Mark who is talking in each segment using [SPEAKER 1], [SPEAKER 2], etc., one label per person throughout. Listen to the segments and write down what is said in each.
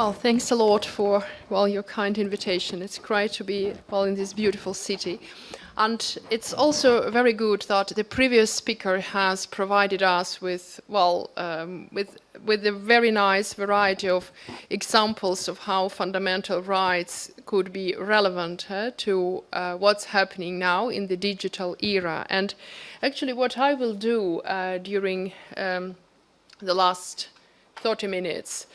[SPEAKER 1] Well, thanks a lot for well your kind invitation. It's great to be well in this beautiful city. And it's also very good that the previous speaker has provided us with, well, um, with, with a very nice variety of examples of how fundamental rights could be relevant uh, to uh, what's happening now in the digital era. And actually what I will do uh, during um, the last 30 minutes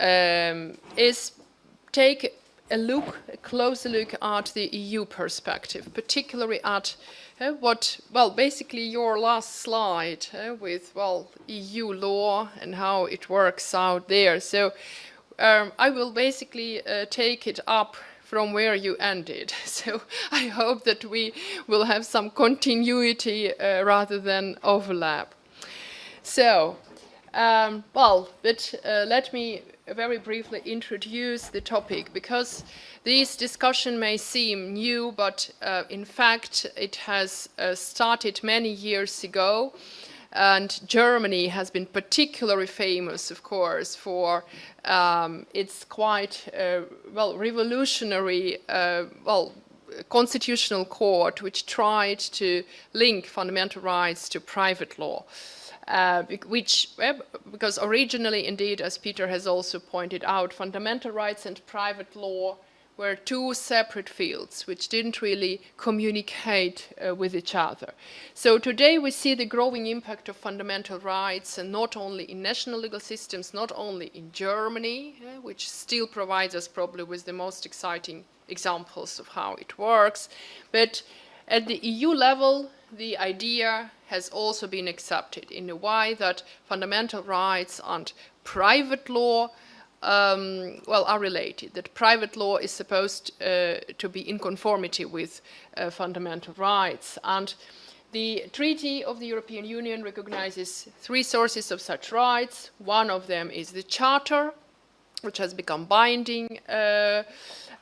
[SPEAKER 1] um, is take a look, a closer look at the EU perspective, particularly at uh, what, well, basically your last slide uh, with, well, EU law and how it works out there. So um, I will basically uh, take it up from where you ended. So I hope that we will have some continuity uh, rather than overlap. So, um, well, but uh, let me very briefly introduce the topic because this discussion may seem new, but uh, in fact it has uh, started many years ago and Germany has been particularly famous, of course, for um, its quite, uh, well, revolutionary, uh, well, constitutional court which tried to link fundamental rights to private law uh, which, because originally, indeed, as Peter has also pointed out, fundamental rights and private law were two separate fields which didn't really communicate uh, with each other. So today we see the growing impact of fundamental rights and not only in national legal systems, not only in Germany, uh, which still provides us probably with the most exciting examples of how it works, but at the EU level, the idea has also been accepted in a way that fundamental rights and private law um, well, are related, that private law is supposed uh, to be in conformity with uh, fundamental rights. And the Treaty of the European Union recognizes three sources of such rights. One of them is the Charter, which has become binding, uh,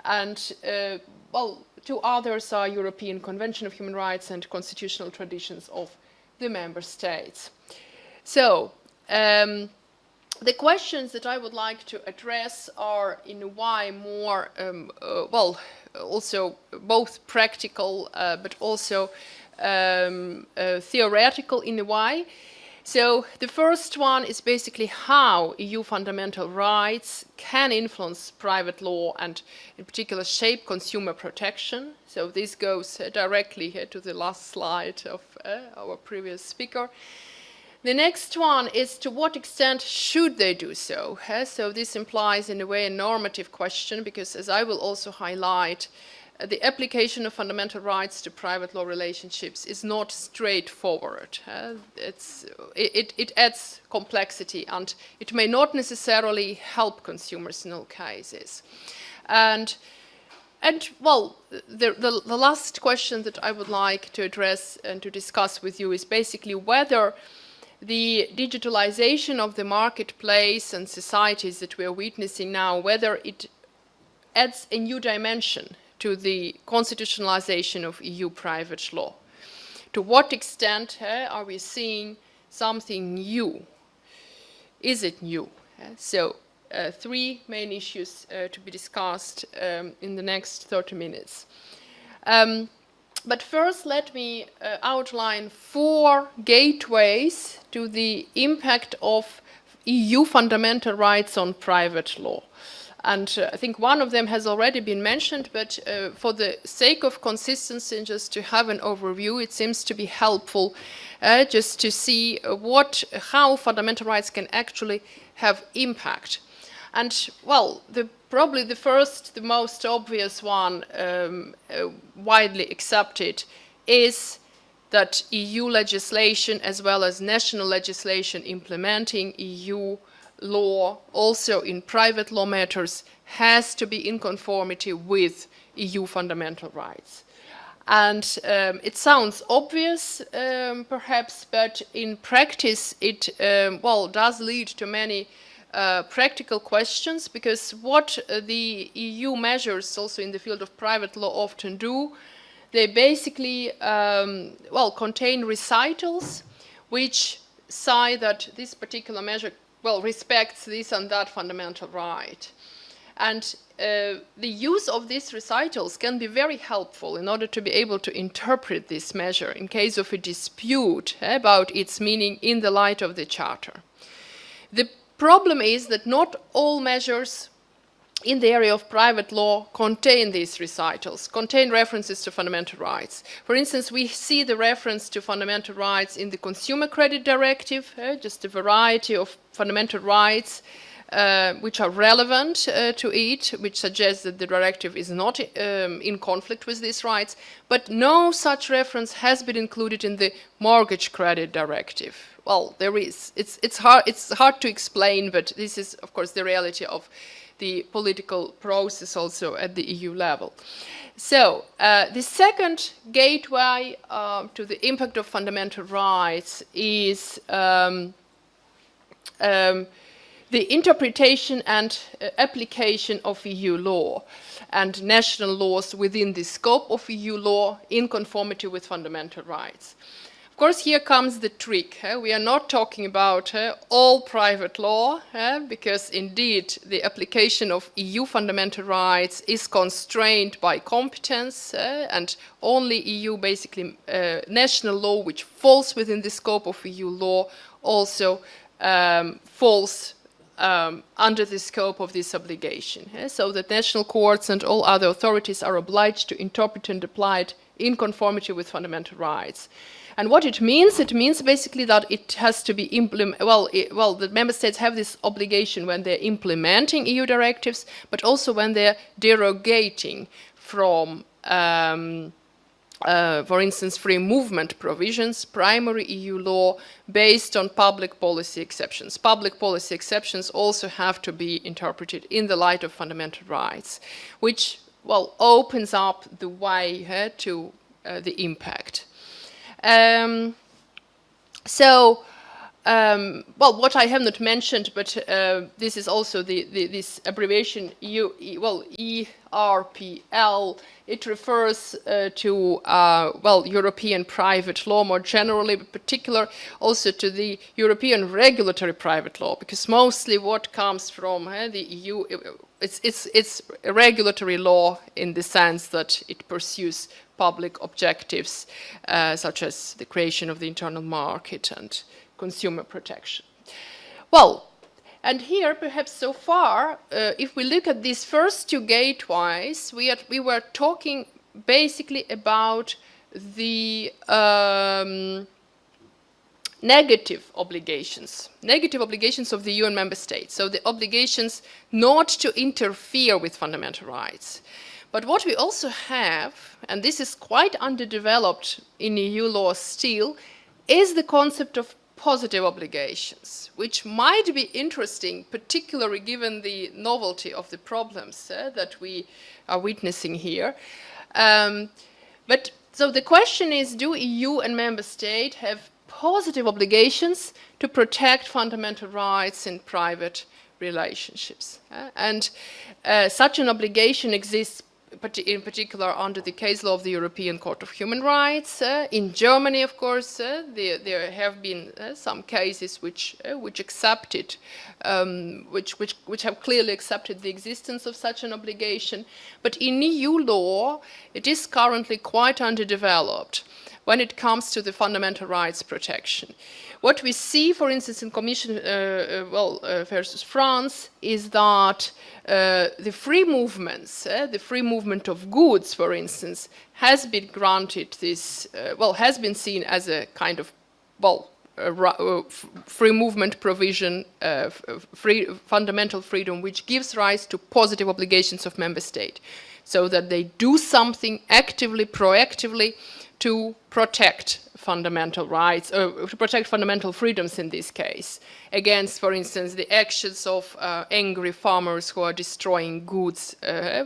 [SPEAKER 1] and, uh, well, two others are European Convention of Human Rights and constitutional traditions of the member states. So, um, the questions that I would like to address are in a way more, um, uh, well, also both practical uh, but also um, uh, theoretical in a way. So the first one is basically how EU fundamental rights can influence private law and in particular shape consumer protection. So this goes uh, directly here to the last slide of uh, our previous speaker. The next one is to what extent should they do so? So this implies in a way a normative question because as I will also highlight, the application of fundamental rights to private law relationships is not straightforward. Uh, it, it, adds complexity and it may not necessarily help consumers in all cases. And, and well, the, the, the last question that I would like to address and to discuss with you is basically whether the digitalization of the marketplace and societies that we are witnessing now, whether it adds a new dimension to the constitutionalization of EU private law. To what extent uh, are we seeing something new? Is it new? Uh, so uh, three main issues uh, to be discussed um, in the next 30 minutes. Um, but first let me uh, outline four gateways to the impact of EU fundamental rights on private law. And uh, I think one of them has already been mentioned, but uh, for the sake of consistency and just to have an overview, it seems to be helpful uh, just to see what, how fundamental rights can actually have impact. And well, the, probably the first, the most obvious one um, uh, widely accepted is that EU legislation as well as national legislation implementing EU law, also in private law matters, has to be in conformity with EU fundamental rights. And um, it sounds obvious, um, perhaps, but in practice it, um, well, does lead to many uh, practical questions because what uh, the EU measures also in the field of private law often do, they basically, um, well, contain recitals which say that this particular measure well, respects this and that fundamental right. And uh, the use of these recitals can be very helpful in order to be able to interpret this measure in case of a dispute about its meaning in the light of the Charter. The problem is that not all measures in the area of private law contain these recitals, contain references to fundamental rights. For instance, we see the reference to fundamental rights in the Consumer Credit Directive, uh, just a variety of fundamental rights uh, which are relevant uh, to it, which suggests that the directive is not um, in conflict with these rights, but no such reference has been included in the Mortgage Credit Directive. Well, there is. It's, it's, hard, it's hard to explain, but this is, of course, the reality of the political process also at the EU level. So uh, the second gateway uh, to the impact of fundamental rights is um, um, the interpretation and uh, application of EU law and national laws within the scope of EU law in conformity with fundamental rights. Of course, here comes the trick. Eh? We are not talking about eh, all private law, eh? because indeed the application of EU fundamental rights is constrained by competence, and only EU, basically uh, national law, which falls within the scope of EU law, also um, falls um, under the scope of this obligation. So that national courts and all other authorities are obliged to interpret and apply it in conformity with fundamental rights. And what it means, it means basically that it has to be implemented, well, well, the member states have this obligation when they're implementing EU directives, but also when they're derogating from, um, uh, for instance, free movement provisions, primary EU law based on public policy exceptions. Public policy exceptions also have to be interpreted in the light of fundamental rights, which, well, opens up the way uh, to uh, the impact. Um, so, um, well, what I have not mentioned, but uh, this is also the, the, this abbreviation, well, ERPL, it refers uh, to, uh, well, European private law more generally, but particular also to the European regulatory private law, because mostly what comes from uh, the EU, it's, it's, it's regulatory law in the sense that it pursues public objectives uh, such as the creation of the internal market and consumer protection. Well, and here perhaps so far, uh, if we look at these first two gateways, we, had, we were talking basically about the um, negative obligations, negative obligations of the UN member states. So the obligations not to interfere with fundamental rights. But what we also have, and this is quite underdeveloped in EU law still, is the concept of positive obligations, which might be interesting, particularly given the novelty of the problems uh, that we are witnessing here. Um, but so the question is, do EU and member states have positive obligations to protect fundamental rights in private relationships? Uh, and uh, such an obligation exists in particular under the case law of the European Court of Human Rights. Uh, in Germany, of course, uh, there, there, have been uh, some cases which uh, which accepted, um, which, which which have clearly accepted the existence of such an obligation. But in EU law, it is currently quite underdeveloped when it comes to the fundamental rights protection. What we see, for instance, in Commission uh, uh, well, uh, versus France, is that uh, the free movements, uh, the free movement of goods, for instance, has been granted this, uh, well, has been seen as a kind of, well, free movement provision, free, fundamental freedom, which gives rise to positive obligations of member state, so that they do something actively, proactively, to protect fundamental rights, uh, to protect fundamental freedoms in this case, against, for instance, the actions of uh, angry farmers who are destroying goods uh,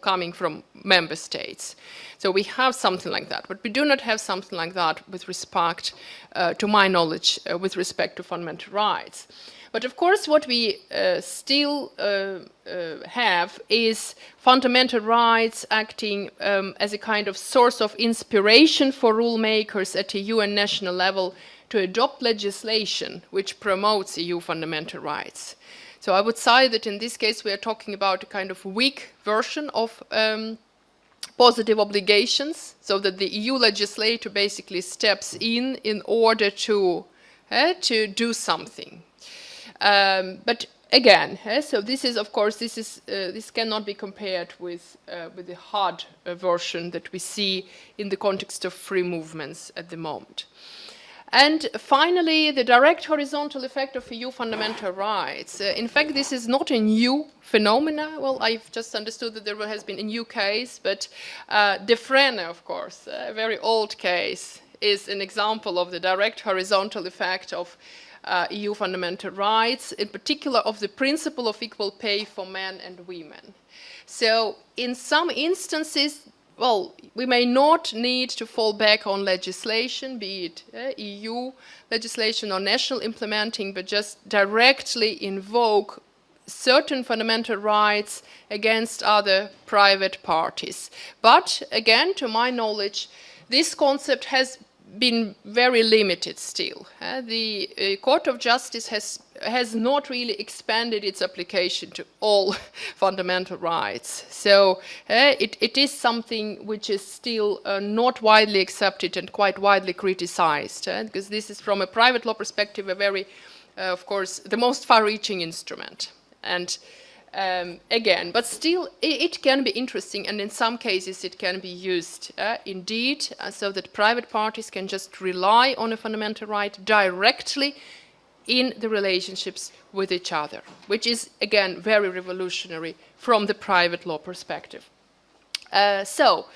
[SPEAKER 1] coming from member states. So we have something like that, but we do not have something like that with respect, uh, to my knowledge, uh, with respect to fundamental rights. But of course, what we uh, still uh, uh, have is fundamental rights acting um, as a kind of source of inspiration for rulemakers at EU and national level to adopt legislation which promotes EU fundamental rights. So I would say that in this case we are talking about a kind of weak version of um, positive obligations, so that the EU legislator basically steps in in order to, uh, to do something. Um, but again, uh, so this is, of course, this, is, uh, this cannot be compared with, uh, with the hard uh, version that we see in the context of free movements at the moment. And finally, the direct horizontal effect of EU fundamental rights. Uh, in fact, this is not a new phenomena. Well, I've just understood that there has been a new case, but uh, Defrenne, of course, a very old case, is an example of the direct horizontal effect of uh, EU fundamental rights, in particular of the principle of equal pay for men and women. So in some instances, well, we may not need to fall back on legislation, be it uh, EU legislation or national implementing, but just directly invoke certain fundamental rights against other private parties. But again, to my knowledge, this concept has been very limited still. Uh, the uh, Court of Justice has, has not really expanded its application to all fundamental rights. So uh, it, it is something which is still uh, not widely accepted and quite widely criticized, because this is from a private law perspective a very, uh, of course, the most far-reaching instrument. And um, again, but still it, it, can be interesting and in some cases it can be used uh, indeed uh, so that private parties can just rely on a fundamental right directly in the relationships with each other, which is again very revolutionary from the private law perspective. Uh, so,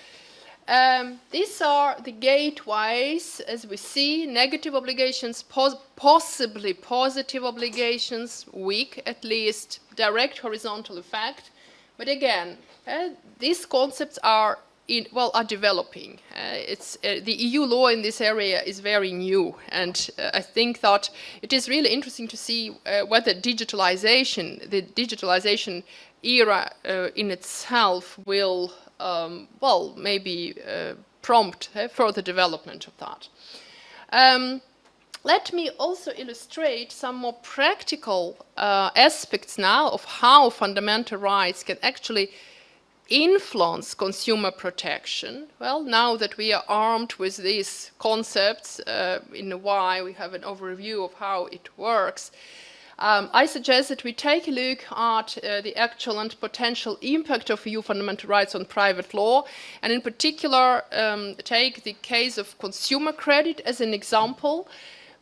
[SPEAKER 1] um, these are the gateways, as we see, negative obligations, pos possibly positive obligations, weak at least, direct horizontal effect. But again, uh, these concepts are in, well are developing. Uh, it's uh, the EU law in this area is very new, and uh, I think that it is really interesting to see uh, whether digitalization, the digitalization era uh, in itself, will um, well, maybe uh, prompt uh, further development of that. Um, let me also illustrate some more practical uh, aspects now of how fundamental rights can actually influence consumer protection. Well, now that we are armed with these concepts uh, in a why, we have an overview of how it works. Um, I suggest that we take a look at uh, the actual and potential impact of EU fundamental rights on private law, and in particular um, take the case of consumer credit as an example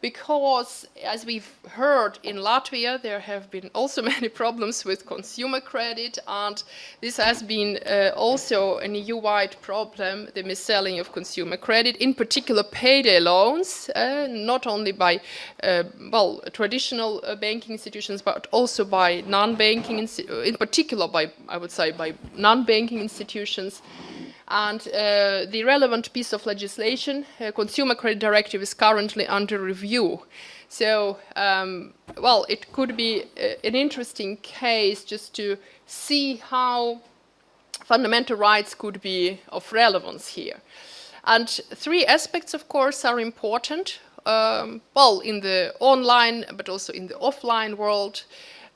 [SPEAKER 1] because as we've heard in Latvia, there have been also many problems with consumer credit, and this has been uh, also an EU-wide problem, the mis-selling of consumer credit, in particular payday loans, uh, not only by, uh, well, traditional uh, banking institutions, but also by non-banking, in particular by, I would say, by non-banking institutions. And uh, the relevant piece of legislation, uh, Consumer Credit Directive, is currently under review. So, um, well, it could be uh, an interesting case just to see how fundamental rights could be of relevance here. And three aspects, of course, are important. Um, well, in the online, but also in the offline world.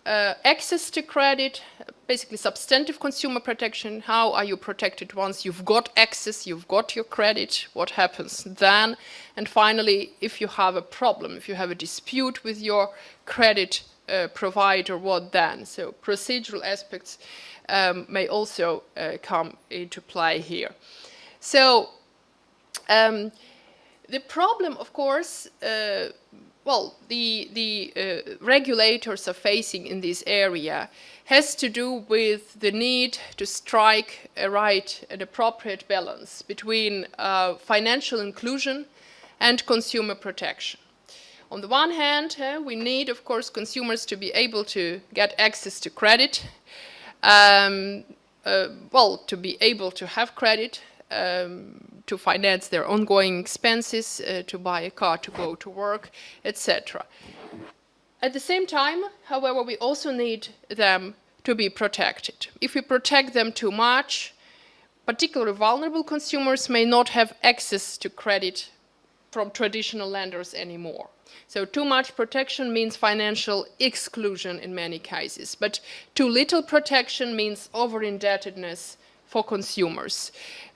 [SPEAKER 1] Uh, access to credit, basically substantive consumer protection. How are you protected once you've got access, you've got your credit, what happens then? And finally, if you have a problem, if you have a dispute with your credit uh, provider, what then? So procedural aspects um, may also uh, come into play here. So um, the problem, of course, uh, well, the, the uh, regulators are facing in this area has to do with the need to strike a right and appropriate balance between uh, financial inclusion and consumer protection. On the one hand, uh, we need, of course, consumers to be able to get access to credit, um, uh, well, to be able to have credit, um, to finance their ongoing expenses, uh, to buy a car to go to work, etc. At the same time, however, we also need them to be protected. If we protect them too much, particularly vulnerable consumers may not have access to credit from traditional lenders anymore. So too much protection means financial exclusion in many cases, but too little protection means over-indebtedness for consumers.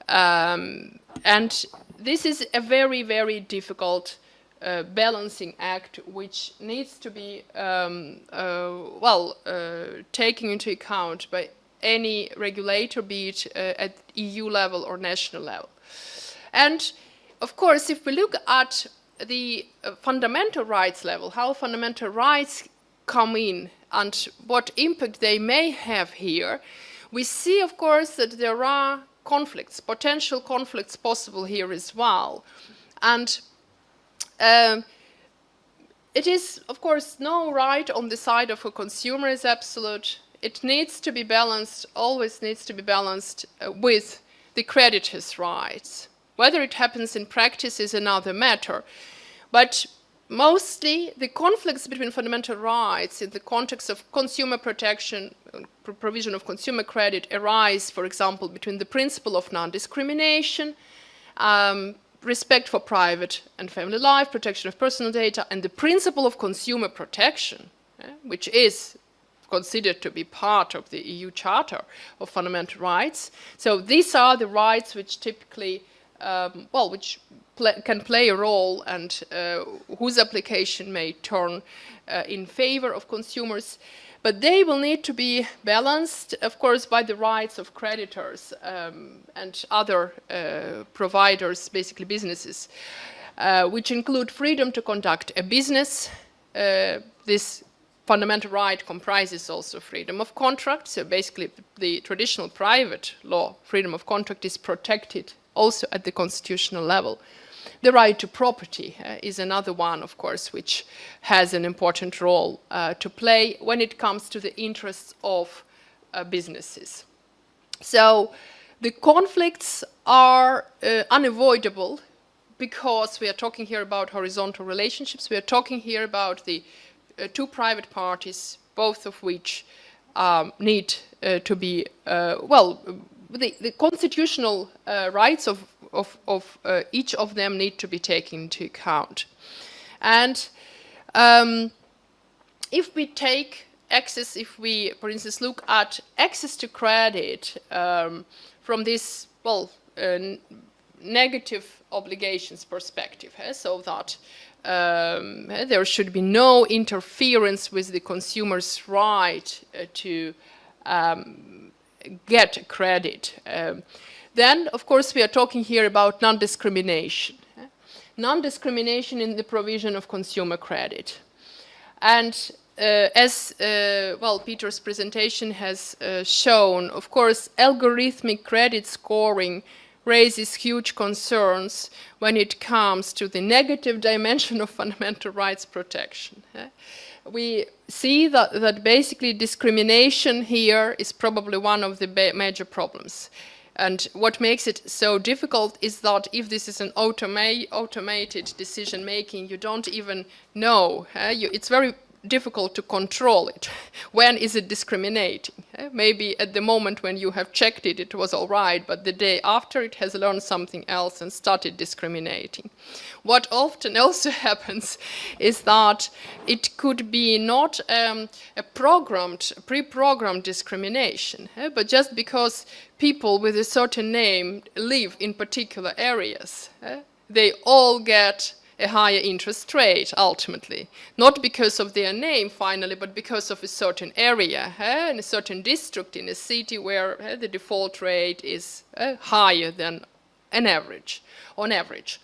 [SPEAKER 1] Um, and this is a very, very difficult uh, balancing act which needs to be, um, uh, well, uh, taken into account by any regulator, be it uh, at EU level or national level. And of course, if we look at the uh, fundamental rights level, how fundamental rights come in and what impact they may have here, we see, of course, that there are conflicts, potential conflicts possible here as well. And um, it is, of course, no right on the side of a consumer is absolute. It needs to be balanced, always needs to be balanced uh, with the creditor's rights. Whether it happens in practice is another matter. But mostly the conflicts between fundamental rights in the context of consumer protection, provision of consumer credit arise, for example, between the principle of non-discrimination, um, respect for private and family life, protection of personal data, and the principle of consumer protection, eh, which is considered to be part of the EU Charter of Fundamental Rights. So these are the rights which typically, um, well, which can play a role and uh, whose application may turn uh, in favor of consumers. But they will need to be balanced, of course, by the rights of creditors um, and other uh, providers, basically businesses, uh, which include freedom to conduct a business. Uh, this fundamental right comprises also freedom of contract. So basically, the traditional private law, freedom of contract, is protected also at the constitutional level. The right to property uh, is another one, of course, which has an important role uh, to play when it comes to the interests of uh, businesses. So the conflicts are uh, unavoidable because we are talking here about horizontal relationships. We are talking here about the uh, two private parties, both of which um, need uh, to be, well, the, the constitutional rights of of, of uh, each of them need to be taken into account. And um, if we take access, if we, for instance, look at access to credit um, from this, well, uh, negative obligations perspective, eh, so that um, eh, there should be no interference with the consumer's right uh, to um, get credit. Um, then, of course, we are talking here about non-discrimination. Non-discrimination in the provision of consumer credit. And uh, as, uh, well, Peter's presentation has uh, shown, of course, algorithmic credit scoring raises huge concerns when it comes to the negative dimension of fundamental rights protection. We see that, that basically discrimination here is probably one of the major problems. And what makes it so difficult is that if this is an automa automated decision making, you don't even know. Eh? You, it's very difficult to control it. when is it discriminating? Eh? Maybe at the moment when you have checked it, it was all right, but the day after it has learned something else and started discriminating. What often also happens is that it could be not um, a programmed, pre-programmed discrimination, eh? but just because people with a certain name live in particular areas, eh? they all get a higher interest rate ultimately. Not because of their name finally, but because of a certain area, eh, a certain district in a city where eh, the default rate is eh, higher than an average, on average.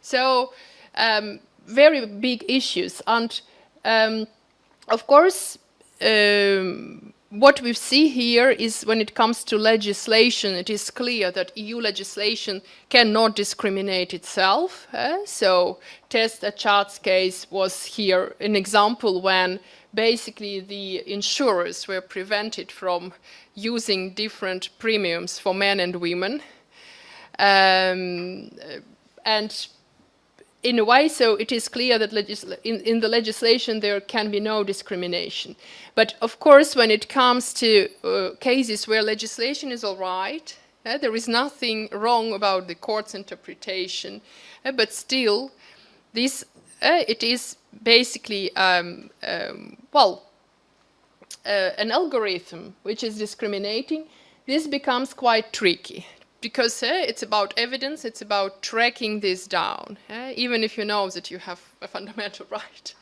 [SPEAKER 1] So um, very big issues. And um, of course, um, what we see here is when it comes to legislation, it is clear that EU legislation cannot discriminate itself. Eh? So Test Charts case was here an example when basically the insurers were prevented from using different premiums for men and women. Um, and in a way, so it is clear that in, in, the legislation there can be no discrimination. But of course, when it comes to uh, cases where legislation is all right, uh, there is nothing wrong about the court's interpretation, uh, but still, this uh, it is basically, um, um, well, uh, an algorithm which is discriminating, this becomes quite tricky because uh, it's about evidence, it's about tracking this down. Uh, even if you know that you have a fundamental right,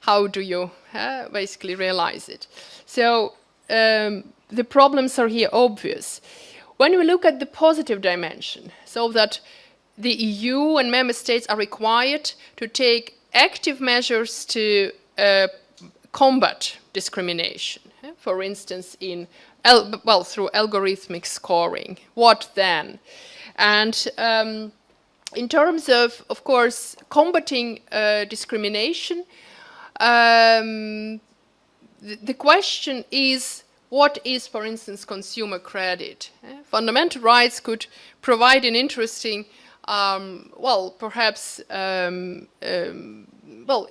[SPEAKER 1] how do you uh, basically realize it? So um, the problems are here obvious. When we look at the positive dimension, so that the EU and member states are required to take active measures to uh, combat discrimination. For instance, in well through algorithmic scoring. What then? And um, in terms of, of course, combating uh, discrimination, um, the, the question is what is, for instance, consumer credit? Uh, fundamental rights could provide an interesting, um, well, perhaps, um, um, well,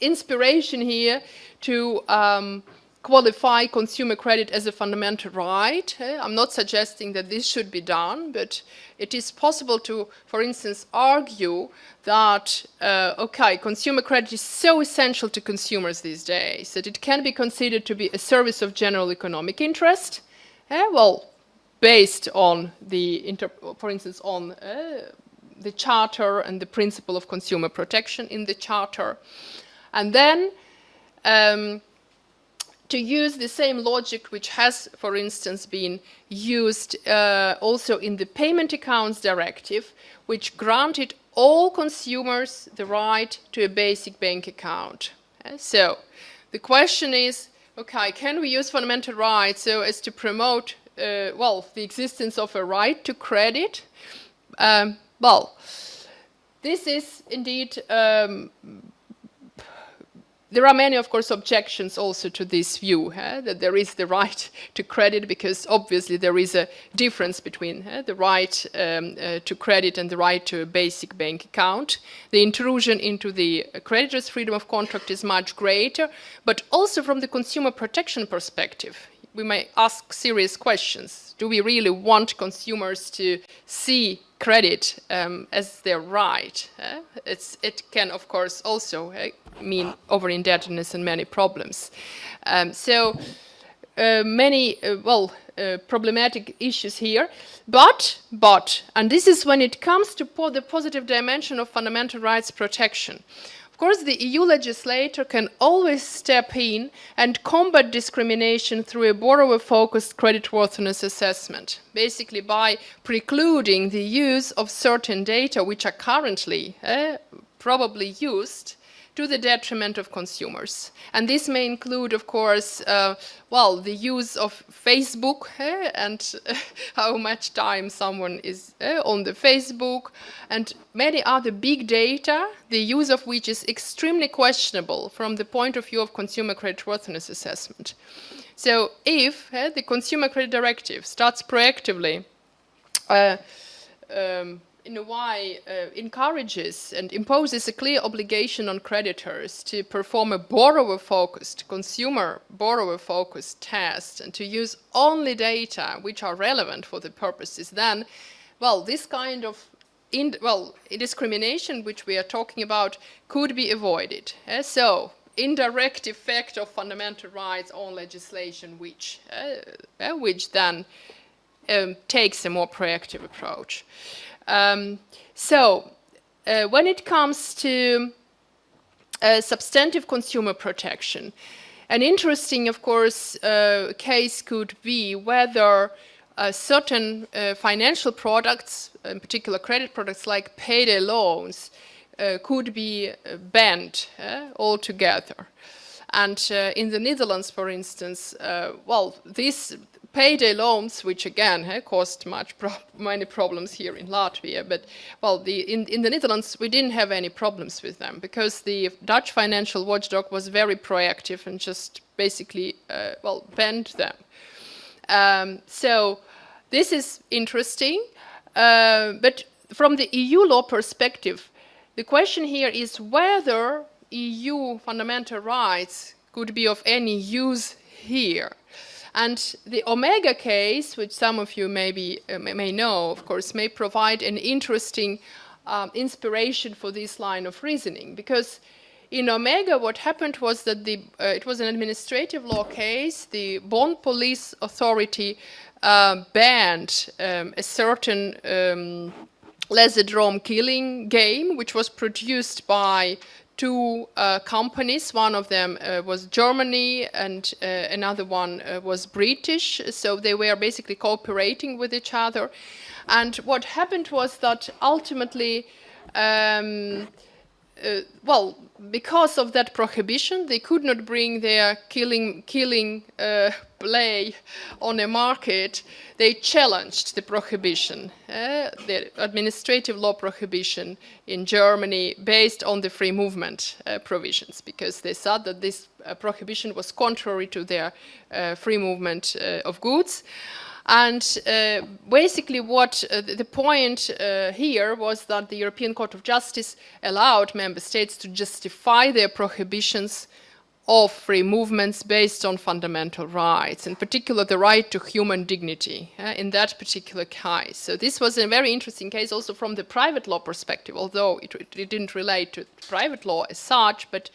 [SPEAKER 1] inspiration here to um, qualify consumer credit as a fundamental right. Uh, I'm not suggesting that this should be done, but it is possible to, for instance, argue that, uh, okay, consumer credit is so essential to consumers these days that it can be considered to be a service of general economic interest. Uh, well, based on the, for instance, on uh, the charter and the principle of consumer protection in the charter. And then um, to use the same logic which has, for instance, been used uh, also in the Payment Accounts Directive, which granted all consumers the right to a basic bank account. Uh, so the question is, okay, can we use fundamental rights so as to promote, uh, well, the existence of a right to credit? Um, well, this is indeed um, there are many, of course, objections also to this view, that there is the right to credit because obviously there is a difference between the right um, uh, to credit and the right to a basic bank account. The intrusion into the creditor's freedom of contract is much greater, but also from the consumer protection perspective, we may ask serious questions. Do we really want consumers to see credit um, as their right? Uh, it can, of course, also uh, mean over-indebtedness and many problems. Um, so uh, many, uh, well, uh, problematic issues here. But, but, and this is when it comes to po the positive dimension of fundamental rights protection. Of course, the EU legislator can always step in and combat discrimination through a borrower-focused creditworthiness assessment, basically by precluding the use of certain data which are currently uh, probably used to the detriment of consumers. And this may include, of course, uh, well, the use of Facebook eh, and uh, how much time someone is uh, on the Facebook and many other big data, the use of which is extremely questionable from the point of view of consumer creditworthiness assessment. So if eh, the Consumer Credit Directive starts proactively uh, um, in a way, uh, encourages and imposes a clear obligation on creditors to perform a borrower-focused, consumer borrower-focused test and to use only data which are relevant for the purposes, then, well, this kind of in, well, discrimination which we are talking about could be avoided. Uh, so, indirect effect of fundamental rights on legislation which, uh, which then um, takes a more proactive approach. Um, so uh, when it comes to uh, substantive consumer protection, an interesting, of course, uh, case could be whether uh, certain uh, financial products, in particular credit products like payday loans, uh, could be banned altogether. And in the Netherlands, for instance, well, this payday loans, which again eh, caused much pro many problems here in Latvia, but well, the, in, in the Netherlands we didn't have any problems with them because the Dutch financial watchdog was very proactive and just basically, uh, well, banned them. Um, so this is interesting, uh, but from the EU law perspective, the question here is whether EU fundamental rights could be of any use here. And the Omega case, which some of you maybe uh, may know, of course, may provide an interesting um, inspiration for this line of reasoning because in Omega, what happened was that the, uh, it was an administrative law case. The Bonn Police Authority uh, banned um, a certain um, Laserdrome killing game, which was produced by two uh, companies. One of them uh, was Germany and uh, another one uh, was British. So they were basically cooperating with each other. And what happened was that ultimately, um, uh, well, because of that prohibition, they could not bring their killing, killing uh, play on a market. They challenged the prohibition, uh, the administrative law prohibition in Germany based on the free movement uh, provisions, because they said that this uh, prohibition was contrary to their uh, free movement of goods. And uh, basically what uh, the point uh, here was that the European Court of Justice allowed member states to justify their prohibitions of free movements based on fundamental rights, in particular the right to human dignity in that particular case. So this was a very interesting case also from the private law perspective, although it, it didn't relate to private law as such, but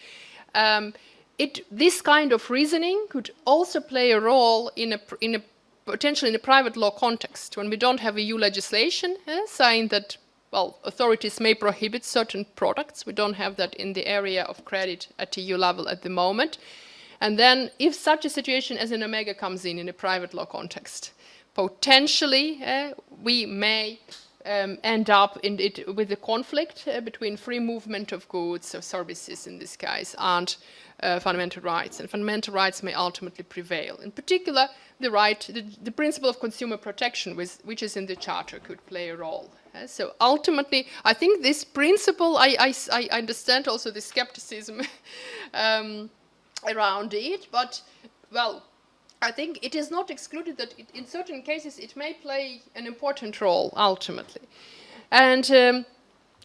[SPEAKER 1] um, it, this kind of reasoning could also play a role in a, in a potentially in a private law context, when we don't have EU legislation eh, saying that, well, authorities may prohibit certain products. We don't have that in the area of credit at EU level at the moment. And then if such a situation as an Omega comes in in a private law context, potentially eh, we may um, end up in it with a conflict uh, between free movement of goods or services in this case and uh, fundamental rights. And fundamental rights may ultimately prevail. In particular, the right, the, the principle of consumer protection, which, which, is in the charter, could play a role. Uh, so ultimately, I think this principle, I, I, I understand also the skepticism um, around it, but well, I think it is not excluded that it, in certain cases it may play an important role ultimately. And um,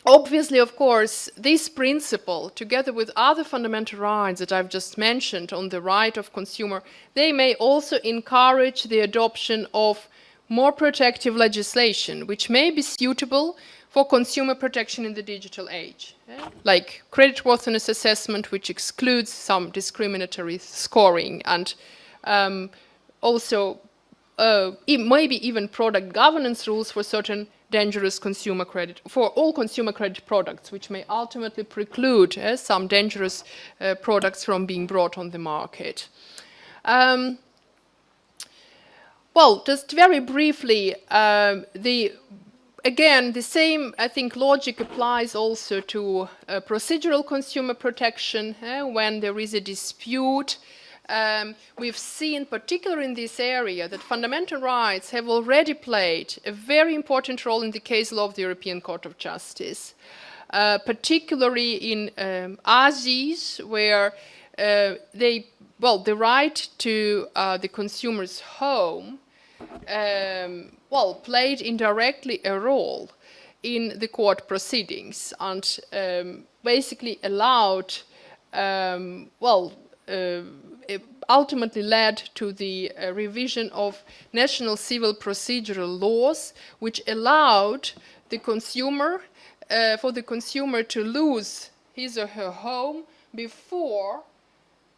[SPEAKER 1] obviously, of course, this principle, together with other fundamental rights that I've just mentioned on the right of consumer, they may also encourage the adoption of more protective legislation, which may be suitable for consumer protection in the digital age, eh? like creditworthiness assessment, which excludes some discriminatory scoring and um, also uh, maybe even product governance rules for certain dangerous consumer credit, for all consumer credit products, which may ultimately preclude uh, some dangerous uh, products from being brought on the market. Um, well, just very briefly, um, the again, the same, I think, logic applies also to uh, procedural consumer protection uh, when there is a dispute um, we've seen, particularly in this area, that fundamental rights have already played a very important role in the case law of the European Court of Justice, uh, particularly in um, Aziz, where uh, they, well, the right to uh, the consumer's home, um, well, played indirectly a role in the court proceedings and um, basically allowed, um, well, ultimately led to the uh, revision of national civil procedural laws, which allowed the consumer, uh, for the consumer to lose his or her home before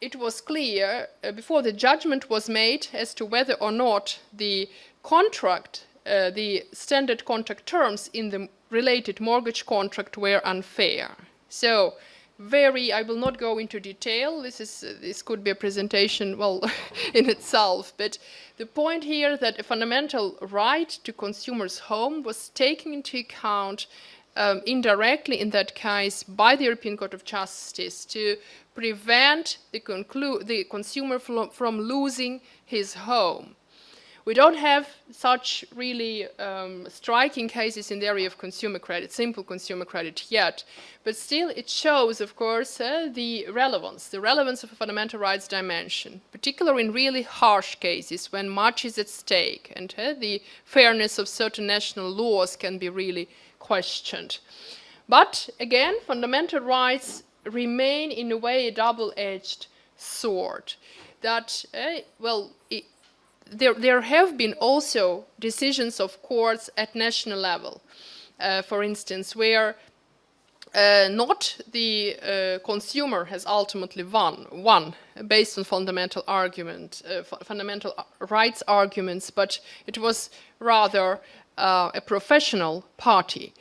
[SPEAKER 1] it was clear, uh, before the judgment was made as to whether or not the contract, uh, the standard contract terms in the related mortgage contract were unfair. So very, I will not go into detail, this, is, uh, this could be a presentation, well, in itself, but the point here that a fundamental right to consumers' home was taken into account um, indirectly in that case by the European Court of Justice to prevent the, the consumer from losing his home. We don't have such really um, striking cases in the area of consumer credit, simple consumer credit yet, but still it shows, of course, uh, the relevance, the relevance of a fundamental rights dimension, particularly in really harsh cases when much is at stake and uh, the fairness of certain national laws can be really questioned. But again, fundamental rights remain in a way a double-edged sword that, uh, well, there, there have been also decisions of courts at national level uh, for instance, where uh, not the uh, consumer has ultimately won, won based on fundamental argument, uh, fundamental rights arguments, but it was rather uh, a professional party.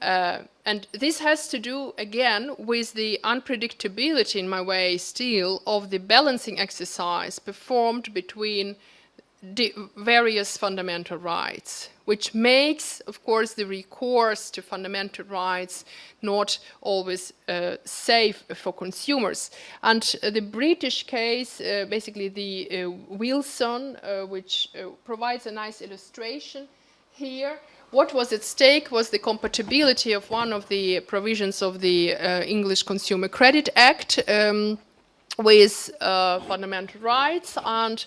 [SPEAKER 1] Uh, and this has to do, again, with the unpredictability, in my way, still, of the balancing exercise performed between various fundamental rights, which makes, of course, the recourse to fundamental rights not always uh, safe for consumers. And uh, the British case, uh, basically the uh, Wilson, uh, which uh, provides a nice illustration here, what was at stake was the compatibility of one of the provisions of the English Consumer Credit Act um, with fundamental rights and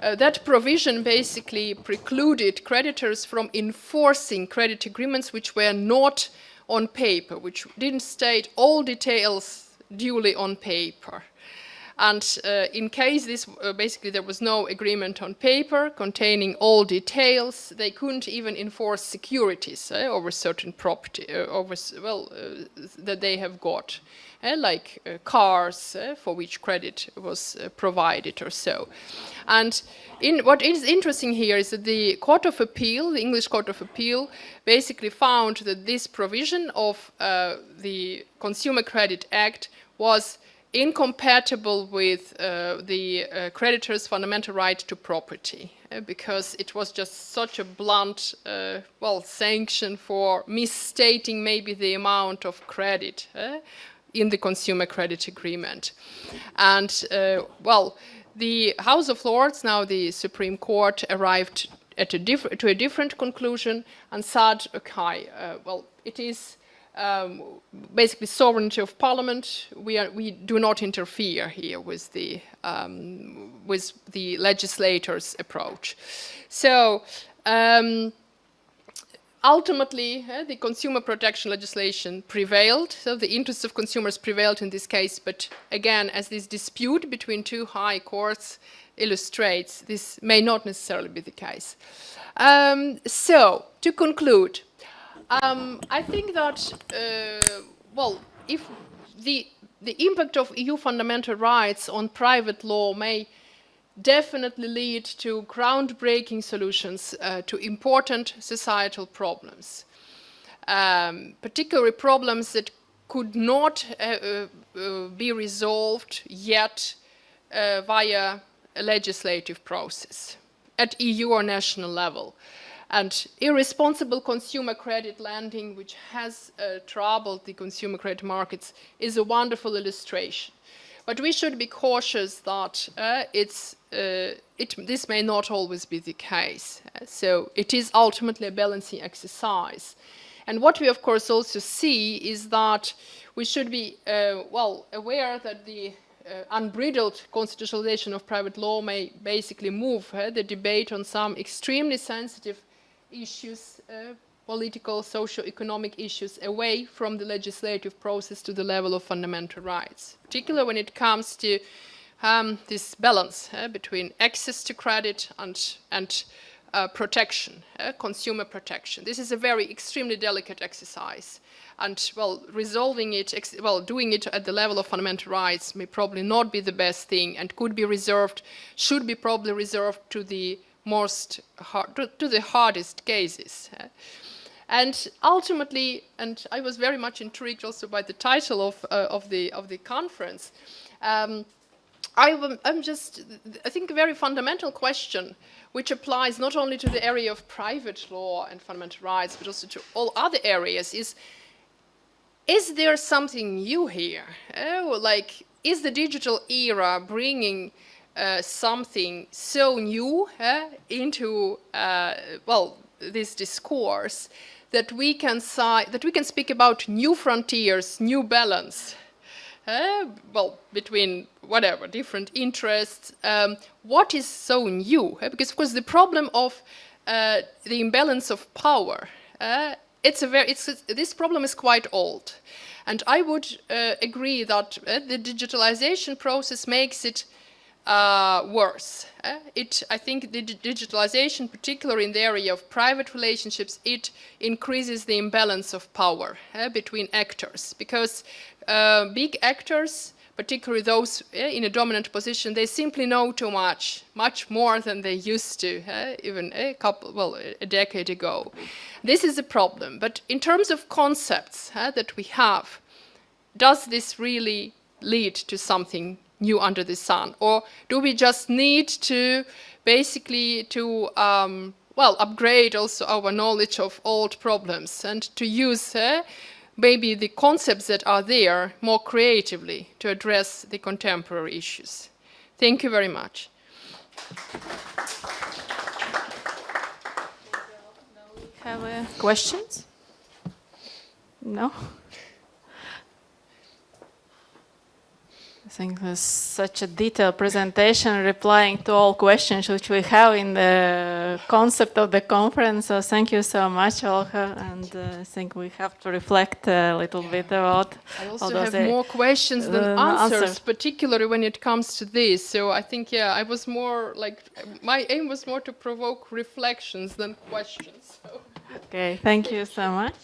[SPEAKER 1] uh, that provision basically precluded creditors from enforcing credit agreements which were not on paper, which didn't state all details duly on paper. And uh, in case this, uh, basically there was no agreement on paper containing all details, they couldn't even enforce securities uh, over certain property, uh, over, well, uh, that they have got, like cars for which credit was provided or so. And in, what is interesting here is that the Court of Appeal, the English Court of Appeal, basically found that this provision of the Consumer Credit Act was incompatible with uh, the uh, creditor's fundamental right to property uh, because it was just such a blunt, uh, well, sanction for misstating maybe the amount of credit uh, in the consumer credit agreement. And, uh, well, the House of Lords, now the Supreme Court, arrived at a to a different conclusion and said, okay, well, it is um, basically sovereignty of parliament. We, are, we do not interfere here with the, um, with the legislator's approach. So um, ultimately, uh, the consumer protection legislation prevailed. So the interests of consumers prevailed in this case. But again, as this dispute between two high courts illustrates, this may not necessarily be the case. Um, so, to conclude, um, I think that, uh, well, if the, the impact of EU fundamental rights on private law may definitely lead to groundbreaking solutions uh, to important societal problems, um, particularly problems that could not uh, uh, uh be resolved yet uh, via a legislative process at EU or national level. And irresponsible consumer credit lending, which has uh, troubled the consumer credit markets, is a wonderful illustration. But we should be cautious that uh, it's, uh, it, this may not always be the case. So it is ultimately a balancing exercise. And what we of course also see is that we should be, uh, well, aware that the uh, unbridled constitutionalization of private law may basically move uh, the debate on some extremely sensitive issues, political, socio-economic issues, away from the legislative process to the level of fundamental rights, particularly when it comes to um, this balance uh, between access to credit and, and uh, protection, uh, consumer protection. This is a very extremely delicate exercise. And, well, resolving it, well, doing it at the level of fundamental rights may probably not be the best thing and could be reserved, should be probably reserved to the most hard, to, to the hardest cases. And ultimately, and I was very much intrigued also by the title of, uh, of, the, of the conference, um, I, am just, I think a very fundamental question which applies not only to the area of private law and fundamental rights, but also to all other areas is, is there something new here? Oh, like, is the digital era bringing uh, something so new uh, into uh, well this discourse that we can that we can speak about new frontiers, new balance. Uh, well, between whatever different interests, um, what is so new? Uh, because of course the problem of the imbalance of power, it's a very it's this problem is quite old, and I would agree that the digitalization process makes it uh, worse. Uh, it, I think the digitalization, particularly in the area of private relationships, it increases the imbalance of power uh, between actors because uh, big actors particularly those eh, in a dominant position, they simply know too much, much more than they used to, even a couple, well, a decade ago. This is a problem. But in terms of concepts that we have, does this really lead to something new under the sun? Or do we just need to basically to um, well, upgrade also our knowledge of old problems and to use uh, maybe the concepts that are there more creatively to address the contemporary issues. Thank you very much.
[SPEAKER 2] Have uh, questions? No? Think it was such a detailed presentation replying to all questions which we have in the concept of the conference. So thank you so much, Olga. And uh, I think we have to reflect a little bit about
[SPEAKER 1] I also have more questions than uh, answers, answers, particularly when it comes to this. So I think, yeah, I was more like, my aim was more to provoke reflections than questions. So.
[SPEAKER 2] Okay, thank you so much.